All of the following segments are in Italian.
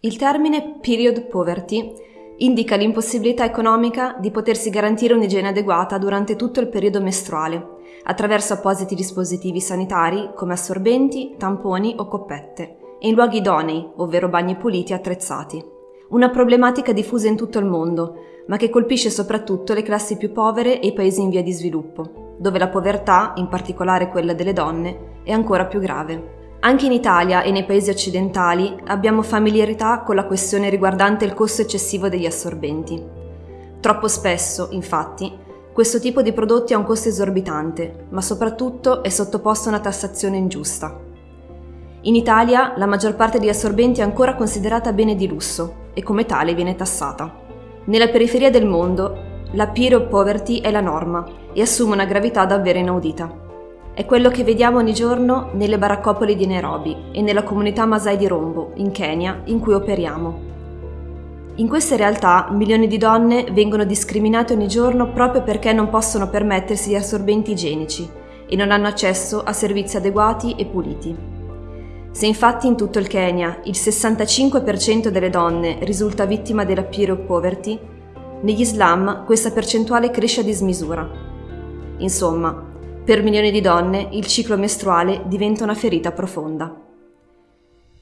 Il termine period poverty indica l'impossibilità economica di potersi garantire un'igiene adeguata durante tutto il periodo mestruale, attraverso appositi dispositivi sanitari come assorbenti, tamponi o coppette, e in luoghi idonei, ovvero bagni puliti e attrezzati. Una problematica diffusa in tutto il mondo, ma che colpisce soprattutto le classi più povere e i paesi in via di sviluppo, dove la povertà, in particolare quella delle donne, è ancora più grave. Anche in Italia e nei paesi occidentali abbiamo familiarità con la questione riguardante il costo eccessivo degli assorbenti. Troppo spesso, infatti, questo tipo di prodotti ha un costo esorbitante, ma soprattutto è sottoposto a una tassazione ingiusta. In Italia la maggior parte degli assorbenti è ancora considerata bene di lusso e come tale viene tassata. Nella periferia del mondo la period poverty è la norma e assume una gravità davvero inaudita. È quello che vediamo ogni giorno nelle baraccopoli di Nairobi e nella comunità Masai di Rombo, in Kenya, in cui operiamo. In queste realtà milioni di donne vengono discriminate ogni giorno proprio perché non possono permettersi gli assorbenti igienici e non hanno accesso a servizi adeguati e puliti. Se infatti in tutto il Kenya il 65% delle donne risulta vittima della period poverty, negli slam questa percentuale cresce a dismisura. Insomma, per milioni di donne il ciclo mestruale diventa una ferita profonda.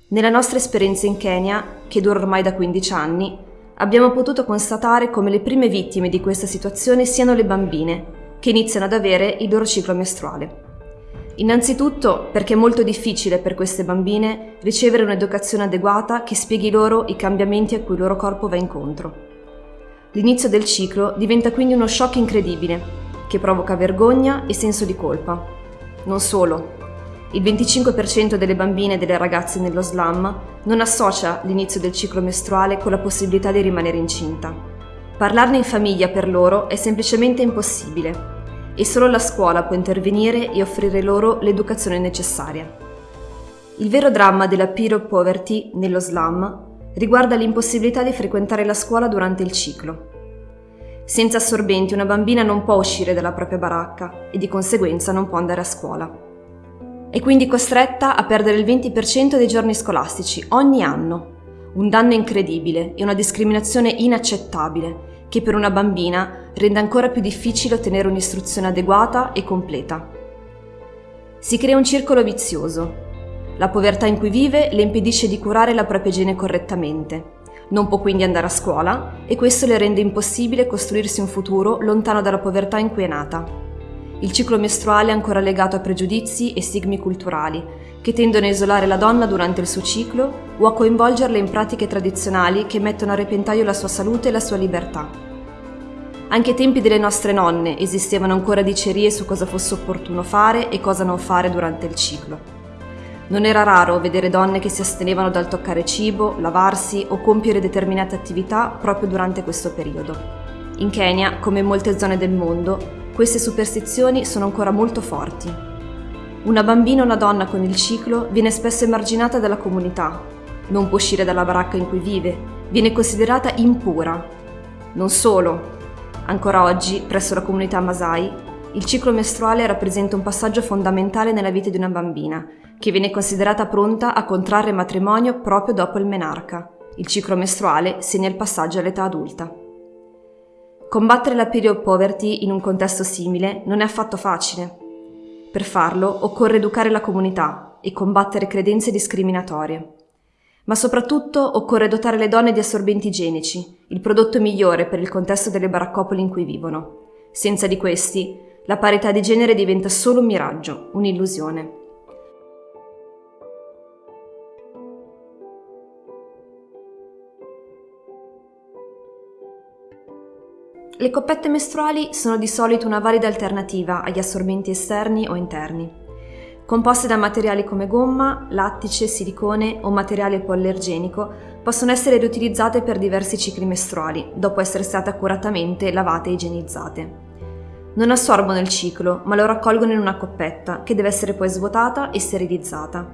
Nella nostra esperienza in Kenya, che dura ormai da 15 anni, abbiamo potuto constatare come le prime vittime di questa situazione siano le bambine, che iniziano ad avere il loro ciclo mestruale. Innanzitutto perché è molto difficile per queste bambine ricevere un'educazione adeguata che spieghi loro i cambiamenti a cui il loro corpo va incontro. L'inizio del ciclo diventa quindi uno shock incredibile che provoca vergogna e senso di colpa. Non solo. Il 25% delle bambine e delle ragazze nello slam non associa l'inizio del ciclo mestruale con la possibilità di rimanere incinta. Parlarne in famiglia per loro è semplicemente impossibile e solo la scuola può intervenire e offrire loro l'educazione necessaria. Il vero dramma della period poverty nello slam riguarda l'impossibilità di frequentare la scuola durante il ciclo. Senza assorbenti una bambina non può uscire dalla propria baracca e di conseguenza non può andare a scuola. È quindi costretta a perdere il 20% dei giorni scolastici ogni anno. Un danno incredibile e una discriminazione inaccettabile che per una bambina rende ancora più difficile ottenere un'istruzione adeguata e completa. Si crea un circolo vizioso. La povertà in cui vive le impedisce di curare la propria igiene correttamente non può quindi andare a scuola e questo le rende impossibile costruirsi un futuro lontano dalla povertà in cui è nata. Il ciclo mestruale è ancora legato a pregiudizi e stigmi culturali che tendono a isolare la donna durante il suo ciclo o a coinvolgerla in pratiche tradizionali che mettono a repentaglio la sua salute e la sua libertà. Anche ai tempi delle nostre nonne esistevano ancora dicerie su cosa fosse opportuno fare e cosa non fare durante il ciclo. Non era raro vedere donne che si astenevano dal toccare cibo, lavarsi o compiere determinate attività proprio durante questo periodo. In Kenya, come in molte zone del mondo, queste superstizioni sono ancora molto forti. Una bambina o una donna con il ciclo viene spesso emarginata dalla comunità, non può uscire dalla baracca in cui vive, viene considerata impura. Non solo, ancora oggi, presso la comunità Masai, il ciclo mestruale rappresenta un passaggio fondamentale nella vita di una bambina che viene considerata pronta a contrarre matrimonio proprio dopo il menarca. Il ciclo mestruale segna il passaggio all'età adulta. Combattere la period poverty in un contesto simile non è affatto facile. Per farlo occorre educare la comunità e combattere credenze discriminatorie. Ma soprattutto occorre dotare le donne di assorbenti igienici, il prodotto migliore per il contesto delle baraccopoli in cui vivono. Senza di questi, la parità di genere diventa solo un miraggio, un'illusione. Le coppette mestruali sono di solito una valida alternativa agli assorbenti esterni o interni. Composte da materiali come gomma, lattice, silicone o materiale ipoallergenico, possono essere riutilizzate per diversi cicli mestruali, dopo essere state accuratamente lavate e igienizzate. Non assorbono il ciclo, ma lo raccolgono in una coppetta, che deve essere poi svuotata e sterilizzata.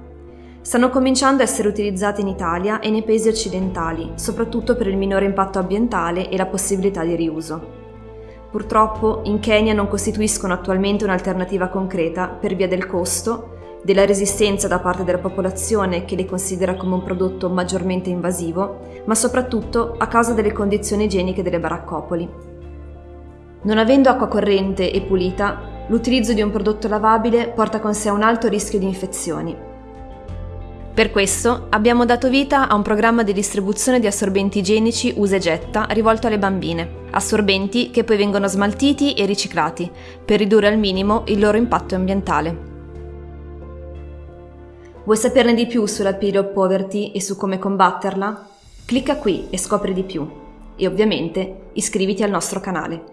Stanno cominciando a essere utilizzate in Italia e nei paesi occidentali, soprattutto per il minore impatto ambientale e la possibilità di riuso. Purtroppo in Kenya non costituiscono attualmente un'alternativa concreta per via del costo, della resistenza da parte della popolazione che le considera come un prodotto maggiormente invasivo, ma soprattutto a causa delle condizioni igieniche delle baraccopoli. Non avendo acqua corrente e pulita, l'utilizzo di un prodotto lavabile porta con sé un alto rischio di infezioni. Per questo abbiamo dato vita a un programma di distribuzione di assorbenti igienici usa e getta rivolto alle bambine, assorbenti che poi vengono smaltiti e riciclati per ridurre al minimo il loro impatto ambientale. Vuoi saperne di più sulla period poverty e su come combatterla? Clicca qui e scopri di più. E ovviamente iscriviti al nostro canale.